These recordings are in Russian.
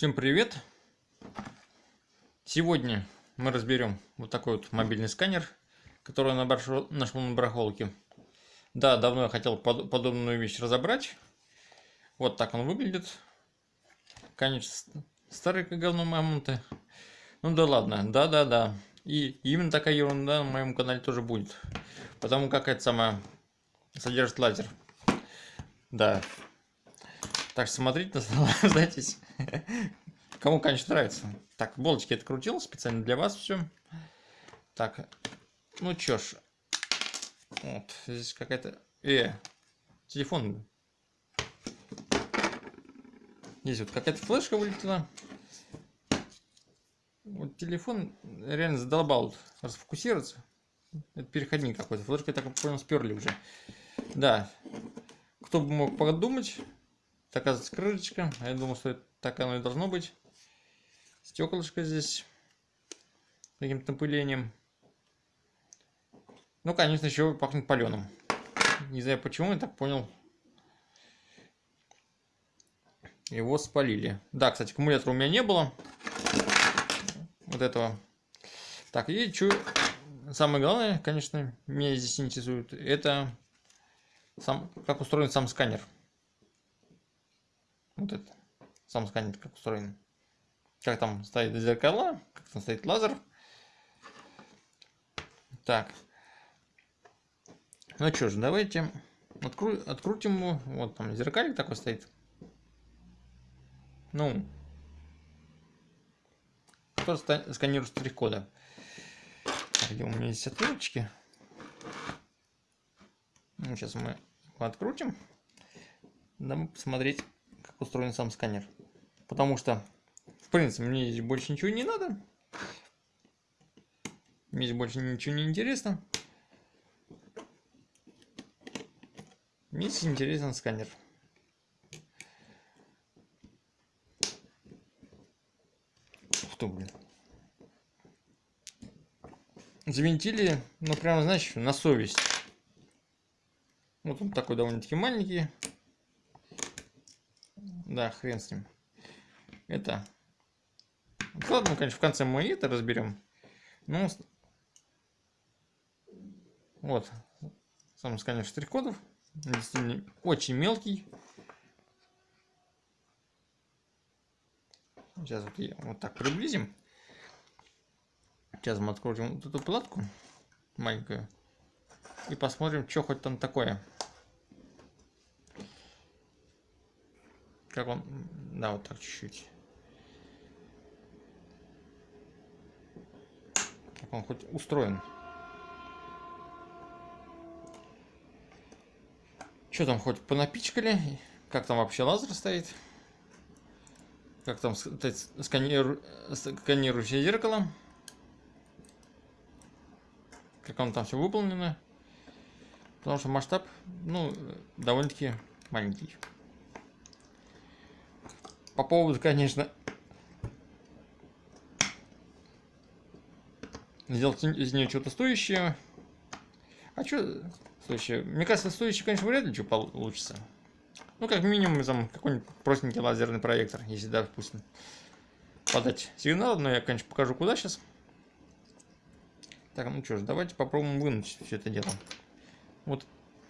Всем привет! Сегодня мы разберем вот такой вот мобильный сканер, который я нашел на барахолке. Да, давно я хотел под, подобную вещь разобрать. Вот так он выглядит. Конечно, старый как говно мамонты. Ну да ладно, да-да-да. И именно такая ерунда на моем канале тоже будет. Потому как это самое содержит лазер. Да, так что смотрите, наслаждайтесь. Кому, конечно, нравится. Так, булочки открутил специально для вас все. Так, ну чё ж. Вот, здесь какая-то... Э, телефон. Здесь вот какая-то флешка вылетела. Вот телефон реально задолбал расфокусироваться. Это переходник какой-то. Флешка, я так понял, сперли уже. Да. Кто бы мог подумать, оказывается крышечка. А я думал, что это так оно и должно быть. Стеклышко здесь каким-то напылением. Ну, конечно, еще пахнет паленым. Не знаю почему, я так понял. Его спалили. Да, кстати, аккумулятора у меня не было. Вот этого. Так, и что... Самое главное, конечно, меня здесь интересует, это сам, как устроен сам сканер. Вот это. Сам сканер как устроен. Как там стоит зеркала, как там стоит лазер. Так. Ну что ж, давайте откру открутим его. Вот там зеркалик такой стоит. Ну. Кто сканирует штрих-кода? Где у меня здесь отверточки? Ну, сейчас мы его открутим. Дам посмотреть устроен сам сканер. Потому что, в принципе, мне здесь больше ничего не надо. Мне здесь больше ничего не интересно. Мне здесь интересен сканер. Ты, блин. Завинтили, ну прям, знаешь, на совесть. Вот он такой довольно-таки маленький. Да, хрен с ним. Это... Ладно, конечно, в конце мы это разберем. Ну, вот. Сам сканер штрих-кодов. Действительно очень мелкий. Сейчас вот, вот так приблизим. Сейчас мы откроем вот эту платку маленькую. И посмотрим, что хоть там такое. Как он... Да, вот так чуть-чуть. Он хоть устроен. Что там хоть понапичкали? Как там вообще лазер стоит? Как там сканиру... сканирующее зеркало? Как он там все выполнено? Потому что масштаб, ну, довольно-таки маленький. По поводу, конечно, сделать из нее что-то стоящее. А что стоящее? Мне кажется, стоящее, конечно, вряд ли что получится. Ну, как минимум, там какой-нибудь простенький лазерный проектор, если, допустим, подать сигнал. Но я, конечно, покажу, куда сейчас. Так, ну что ж, давайте попробуем вынуть все это дело. Вот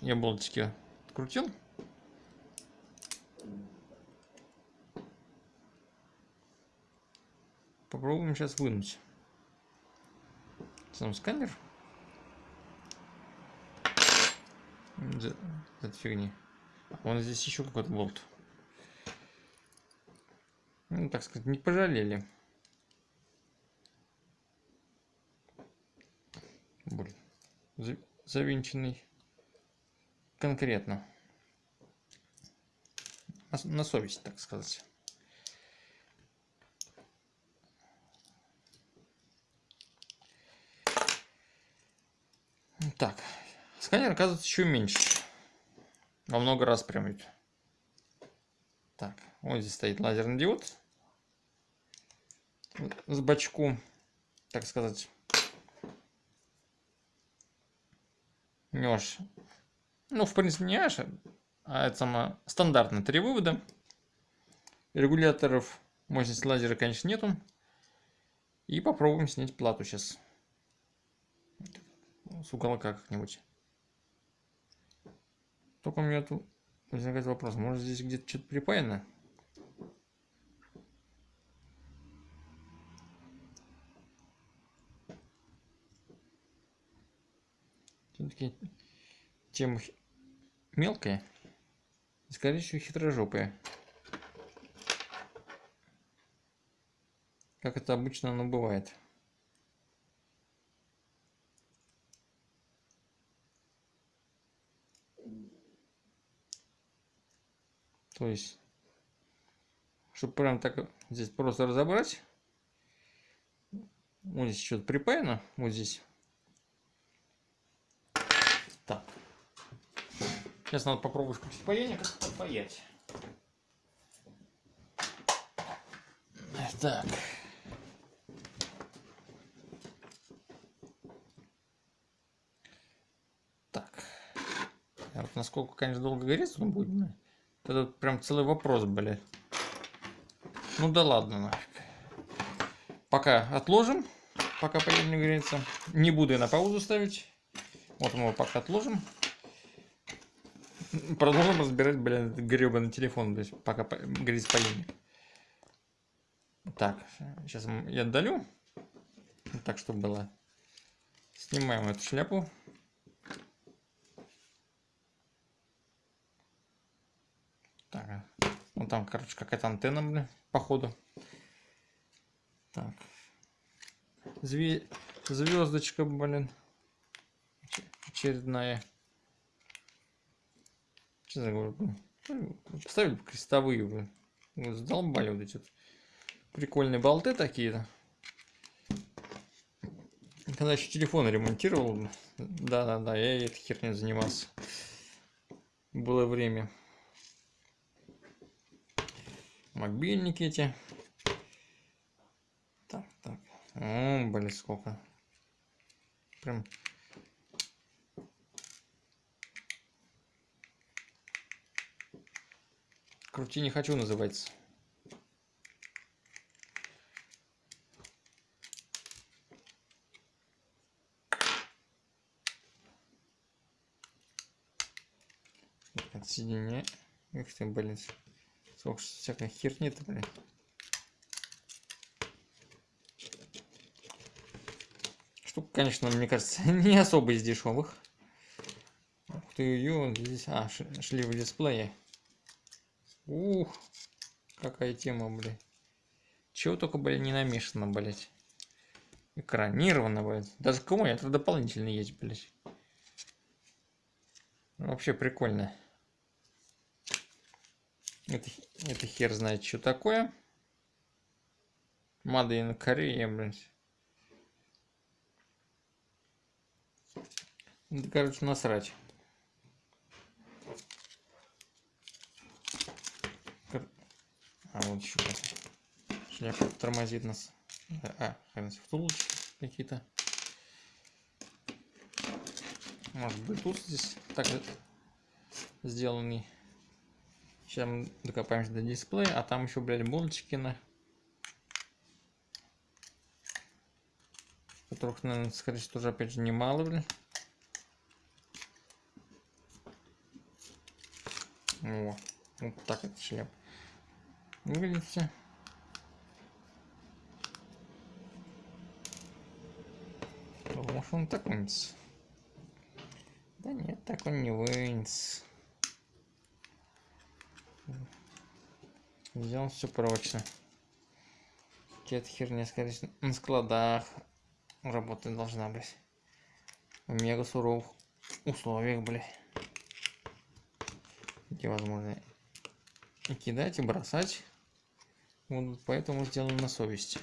я болтики открутил. Попробуем сейчас вынуть сам сканер. Это фигни. Вон здесь еще какой-то болт. Ну, так сказать, не пожалели. Блин. Завинченный конкретно. На совесть, так сказать. Так, сканер оказывается еще меньше. Во много раз прям. Так, вот здесь стоит лазерный диод. С бачку, так сказать. Не аж, ну, в принципе, не аж, а это само стандартно три вывода. Регуляторов Мощности лазера, конечно, нету. И попробуем снять плату сейчас. С уголка как-нибудь. Только у меня тут возникает вопрос. Может здесь где-то что-то припаяно? Все-таки тема мелкая. Скорее всего, хитрожопая. Как это обычно оно бывает. То есть, чтобы прям так здесь просто разобрать. Вот здесь что-то припаяно. Вот здесь. Так. Сейчас надо попробовать включить паяние, как это паять. Так. Так. Вот насколько, конечно, долго горит он будет? Это прям целый вопрос, блядь. Ну да ладно нафиг. Пока отложим, пока поедем не греется. Не буду я на паузу ставить. Вот мы его пока отложим. Продолжим разбирать, блин, гребаный телефон, есть пока грязь паяльник. Так, сейчас я отдалю. Так, чтобы было. Снимаем эту шляпу. Так, ну там, короче, какая-то антенна, блин, походу. Так. Зве... Звездочка, блин. Очередная. Что за говорю? Поставили крестовые, блин. Задолбали вот эти прикольные болты такие. Когда еще телефон ремонтировал, да-да-да, я этой херней занимался. Было время мобильники эти. Так, так. О, блин, сколько. Прям. Крути не хочу называется. Отсоединяй. Эх ты, блин. Сколько всякой херни-то, блин. Штука, конечно, мне кажется, не особо из дешевых. Ух ты, ее здесь... А, шли в дисплее. Ух, какая тема, блядь. Чего только, блядь, не намешано, блядь. Экранировано, блядь. Даже кому это дополнительно есть, блядь. Вообще прикольно. Это, это хер знает, что такое. Made in Korea, блядь. Это, короче, насрать. А, вот еще шляпа тормозит нас. А, втулочки какие-то. Может быть, тут здесь так сделанный. Мы докопаемся до дисплея, а там еще, блядь, булочки на... Которых, наверное, скорее всего, тоже, опять же, немало, блин. О, вот так это шляп. Выглядит все. Может он так вынес? Да нет, так он не вынес. Сделал все прочно. Какая-то херня, скорее всего, на складах работать должна быть. В мега суровых условиях, блядь. Где возможно и кидать, и бросать. Вот поэтому сделано на совести.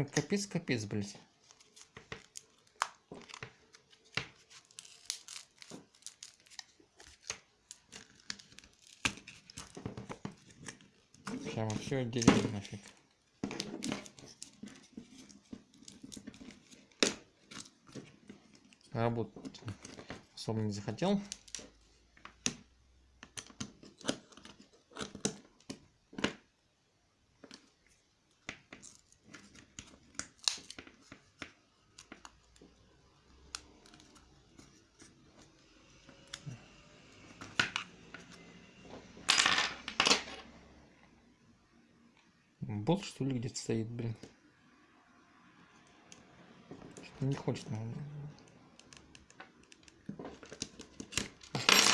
Ну, Прям капец-капец, блядь. Прямо все отделим нафиг. Работать особо не захотел. Болт что ли где-то стоит, блин. Что-то не хочет, наверное.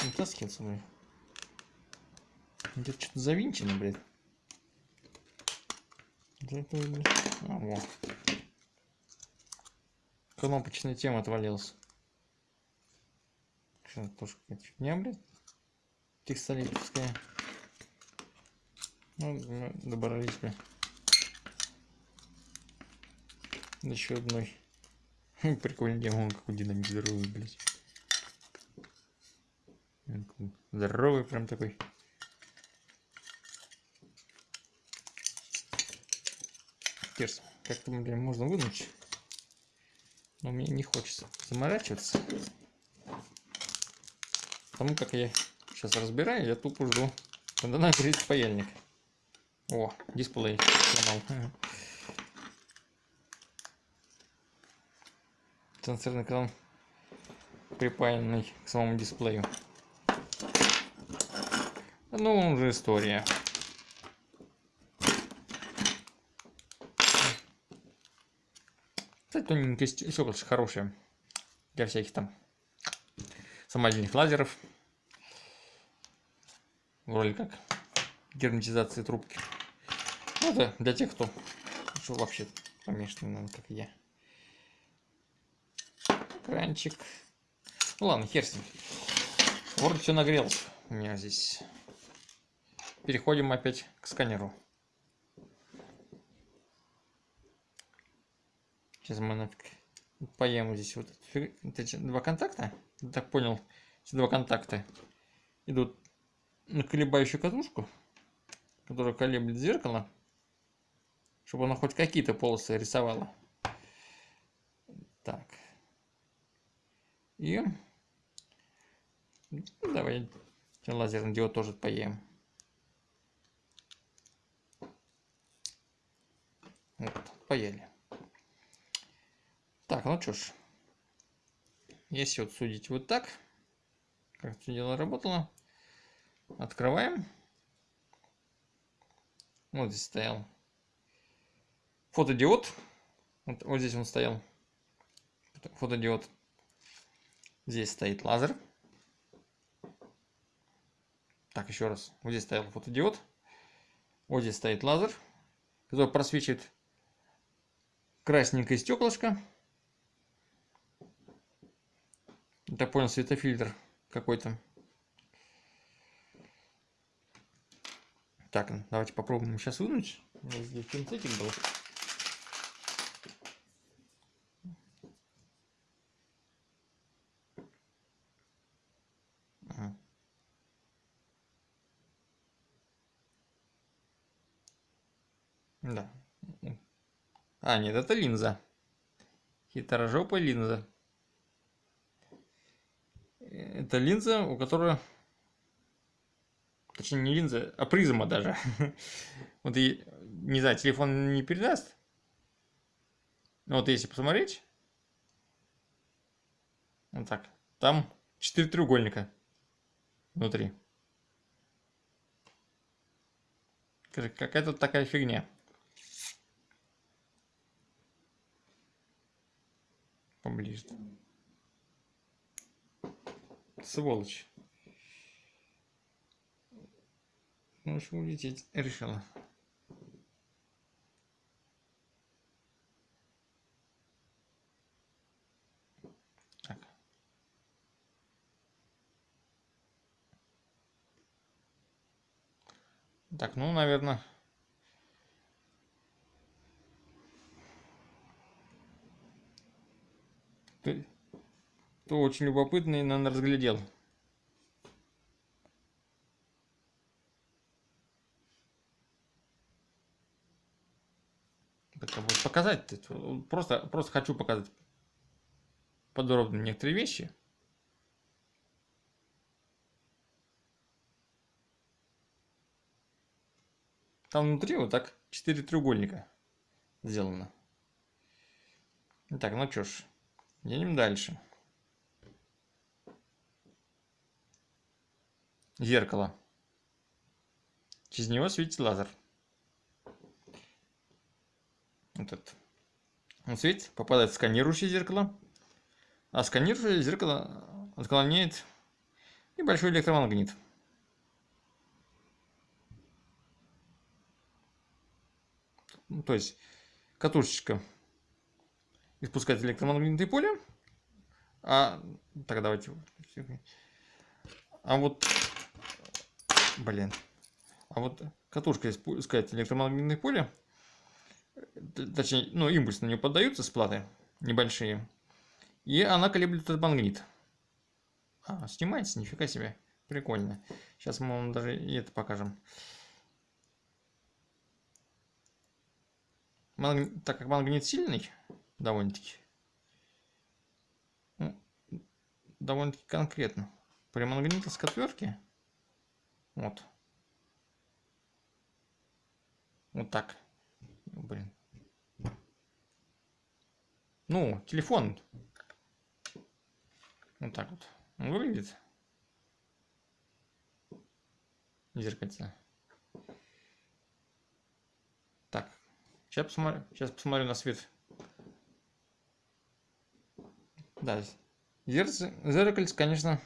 Не таскиваться, блин. Где-то что-то завинчено, блин. Да это, блин. А, во. Кнопочная тема отвалилась. Что, тоже какая-то фигня, блин. Текстолитовская. Ну, добрались бы. Еще одной. Прикольный демон, как у динамик здоровый, блядь. Здоровый прям такой. Терс. Как-то, блин, можно вынуть. Но мне не хочется заморачиваться. Потому как я сейчас разбираю, я тупо жду. Когда нагреть паяльник. О, дисплей сломал. Сенсорный экран припаянный к самому дисплею. Ну, уже история. Кстати, тоненькое стеклышко хорошее. Для всяких там самодельных лазеров. Вроде как герметизации трубки. Ну да, для тех, кто вообще помешан, наверное, как я. Кранчик. Ну ладно, хер с ним. Вроде все нагрелось у меня здесь. Переходим опять к сканеру. Сейчас мы нафиг поем здесь вот эти два контакта. Так понял, эти два контакта идут на колебающую катушку которая колеблет зеркало, чтобы оно хоть какие-то полосы рисовало. Так. И ну, давай лазерный диод тоже поем. Вот, поели. Так, ну что ж. Если вот судить вот так, как все дело работало, открываем. Вот здесь стоял фотодиод. Вот, вот здесь он стоял. Фотодиод. Здесь стоит лазер. Так, еще раз. Вот здесь стоял фотодиод. Вот здесь стоит лазер, который просвечивает красненькое стеклышко. Я понял, светофильтр какой-то. Так, давайте попробуем сейчас вынуть. У меня здесь был. Да. А, нет, это линза. Хитрожопая линза. Это линза, у которой Точнее, не линза, а призма даже. Вот и, не знаю, телефон не передаст. Но вот если посмотреть. Вот так. Там четыре треугольника внутри. Какая тут такая фигня. Поближе. Сволочь. Ну, общем, улететь решила. Так. Так, ну, наверное... Ты очень любопытный, наверное, разглядел. чтобы показать. Просто, просто хочу показать подробно некоторые вещи. Там внутри вот так четыре треугольника сделано. Так, ну что ж, едем дальше. Зеркало. Через него светит лазер. Вот этот. Он светит, попадает в сканирующее зеркало. А сканирующее зеркало отклоняет небольшой электромагнит. Ну, то есть катушечка испускает электромагнитное поле. А так давайте. А вот, блин, а вот катушка испускает электромагнитное поле, точнее, ну импульс на нее поддаются с платы небольшие, и она колеблет этот магнит. А, снимается, нифига себе, прикольно. Сейчас мы вам даже и это покажем. Магнит, так как магнит сильный, довольно-таки, ну, довольно-таки конкретно, при магнитовской отвертке, вот, вот так, блин, ну, телефон, вот так вот, он выглядит, зеркальце. Сейчас посмотрю, сейчас посмотрю на свет. Да, зеркальце, конечно,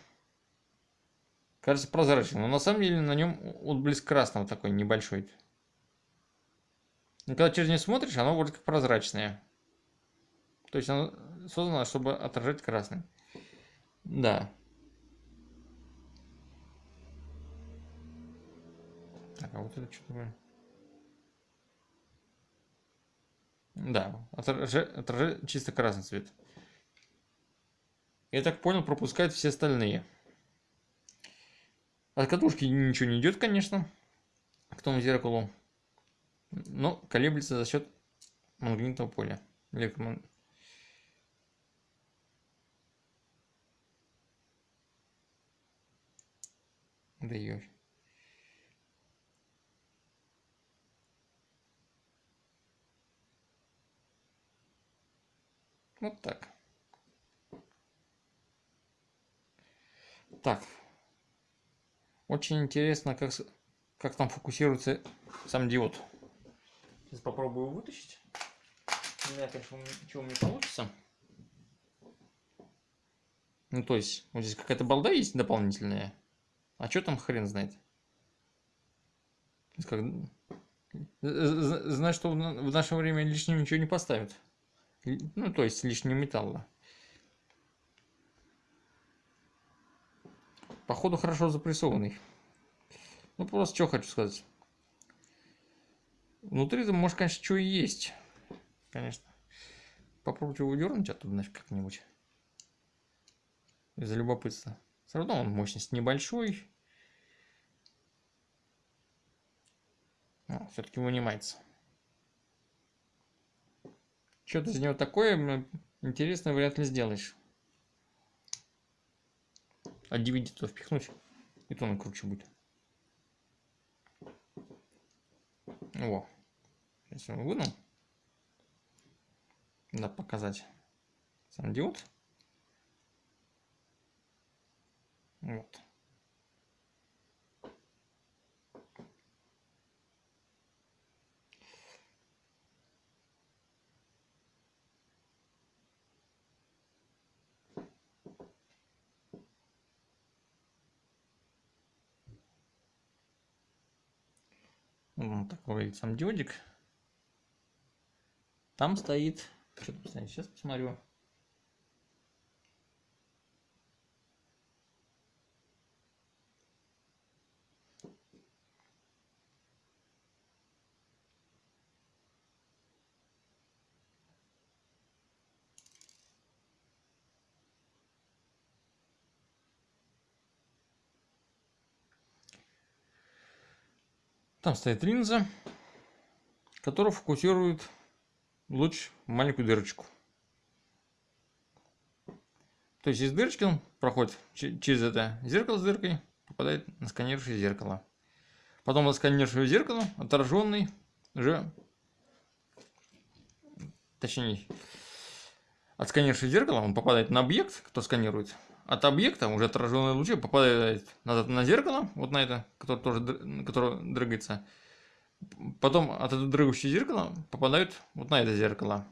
кажется прозрачным, но на самом деле на нем отблеск красного такой небольшой. И когда через него смотришь, оно вроде как прозрачное. То есть оно создано, чтобы отражать красный. Да. Так, а вот это что такое? Да, отражает, отражает чисто красный цвет. Я так понял, пропускает все остальные. От катушки ничего не идет, конечно, к тому зеркалу. Но колеблется за счет магнитного поля. Электромаг... Да ё. Вот так. Так. Очень интересно, как, как там фокусируется сам диод. Сейчас попробую вытащить. Не знаю, конечно, ничего не получится. Ну, то есть, вот здесь какая-то балда есть дополнительная. А что там хрен знает? Как... Знаешь, что в наше время лишнего ничего не поставят. Ну, то есть лишнего металла. Походу хорошо запрессованный. Ну, просто что хочу сказать. Внутри там может, конечно, что и есть. Конечно. Попробуйте его дернуть оттуда нафиг как-нибудь. Из-за любопытства. Все равно он мощность небольшой. Все-таки вынимается. Что-то из него такое интересное вряд ли сделаешь. А DVD то впихнуть, и то он круче будет. Во. Сейчас его вынул. Надо показать сам диод. Вот. Такой сам диодик. Там стоит... Там стоит? Сейчас посмотрю. Там стоит линза, которая фокусирует луч в маленькую дырочку. То есть из дырочки он проходит через это зеркало с дыркой, попадает на сканирующее зеркало. Потом на сканирующее зеркало отраженный уже, точнее, от сканирующего зеркала он попадает на объект, кто сканирует. От объекта уже отраженные лучи попадают назад на зеркало, вот на это, которое тоже которое дрыгается. Потом от этого дрыгающего зеркала попадают вот на это зеркало.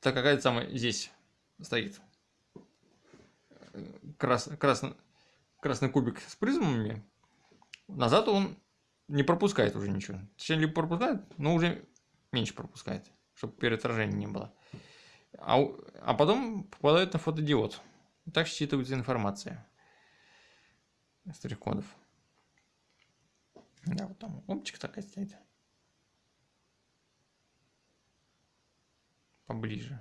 Так какая-то самая здесь стоит крас, красный, красный кубик с призмами, назад он не пропускает уже ничего. Точнее, либо пропускает, но уже меньше пропускает, чтобы переотражения не было. А, а потом попадает на фотодиод. Так считывается информация с штрих-кодов. Да, вот там оптика такая стоит. Поближе.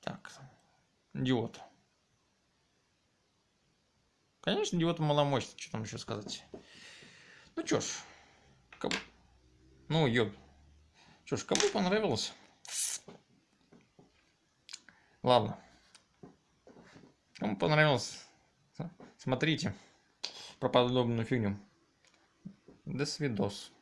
Так, диод. Конечно, диод маломощный, что там еще сказать. Ну что ж, кому... ну ёб. Что ж, кому понравилось? Ладно. Кому понравилось, смотрите про подобную фигню. До свидос.